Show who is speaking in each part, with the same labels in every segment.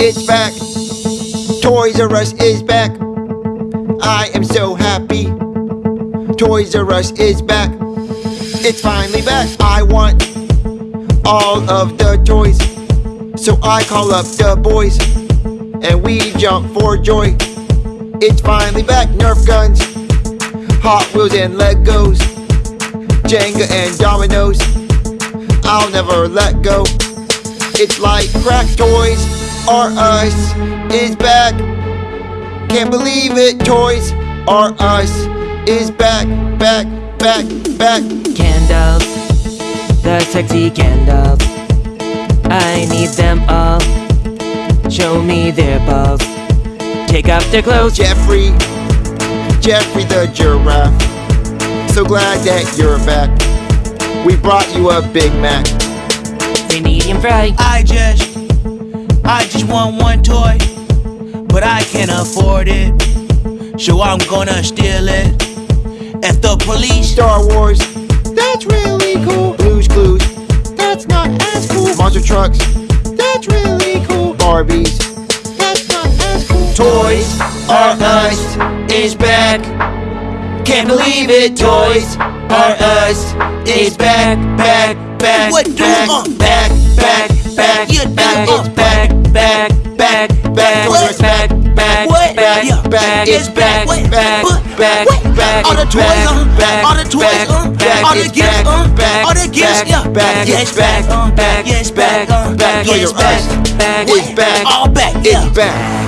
Speaker 1: It's back. Toys R Us is back. I am so happy. Toys R Us is back. It's finally back. I want all of the toys. So I call up the boys and we jump for joy. It's finally back. Nerf guns, Hot Wheels and Legos, Jenga and dominoes. I'll never let go. It's like crack toys R Us is back. Can't believe it, Toys R Us is back, back, back, back.
Speaker 2: Candles, the sexy candles. I need them all. Show me their balls. Take off their clothes.
Speaker 1: Geoffrey, Geoffrey the giraffe. So glad that you're back. We brought you a Big Mac.
Speaker 2: Say medium fry.
Speaker 3: I just, I just want one toy, but I can't afford it. So I'm gonna steal it. If the police
Speaker 1: Star Wars, that's really cool. Blues Clues, that's not as cool. Monster Trucks, that's really cool. Barbies, that's not as cool. Toys R Us is back. Can't believe it, Toys R Us is back, back, back,
Speaker 3: What do,
Speaker 1: back,
Speaker 3: uh?
Speaker 1: back, back, back, back,
Speaker 3: Yeah.
Speaker 1: back, back,
Speaker 3: back.
Speaker 1: back,
Speaker 3: What?
Speaker 1: back,
Speaker 3: What?
Speaker 1: back,
Speaker 3: All the toys,
Speaker 1: back,
Speaker 3: uh,
Speaker 1: back,
Speaker 3: all the toys,
Speaker 1: back,
Speaker 3: uh,
Speaker 1: back,
Speaker 3: all the gifts,
Speaker 1: back,
Speaker 3: uh,
Speaker 1: back,
Speaker 3: all the gifts,
Speaker 1: back,
Speaker 3: yeah.
Speaker 1: back,
Speaker 3: Yeah,
Speaker 1: it's
Speaker 3: back,
Speaker 1: back,
Speaker 3: uh,
Speaker 1: back,
Speaker 3: yeah,
Speaker 1: back,
Speaker 3: uh,
Speaker 1: back,
Speaker 3: yeah,
Speaker 1: Toys
Speaker 3: it's
Speaker 1: R Us,
Speaker 3: back,
Speaker 2: back,
Speaker 1: it's back,
Speaker 3: all back, yeah.
Speaker 1: it's back,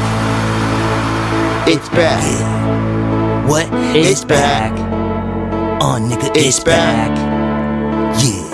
Speaker 1: it's back,
Speaker 3: What?
Speaker 1: It's back,
Speaker 3: Oh, nigga,
Speaker 1: it's
Speaker 3: it's back.
Speaker 1: back.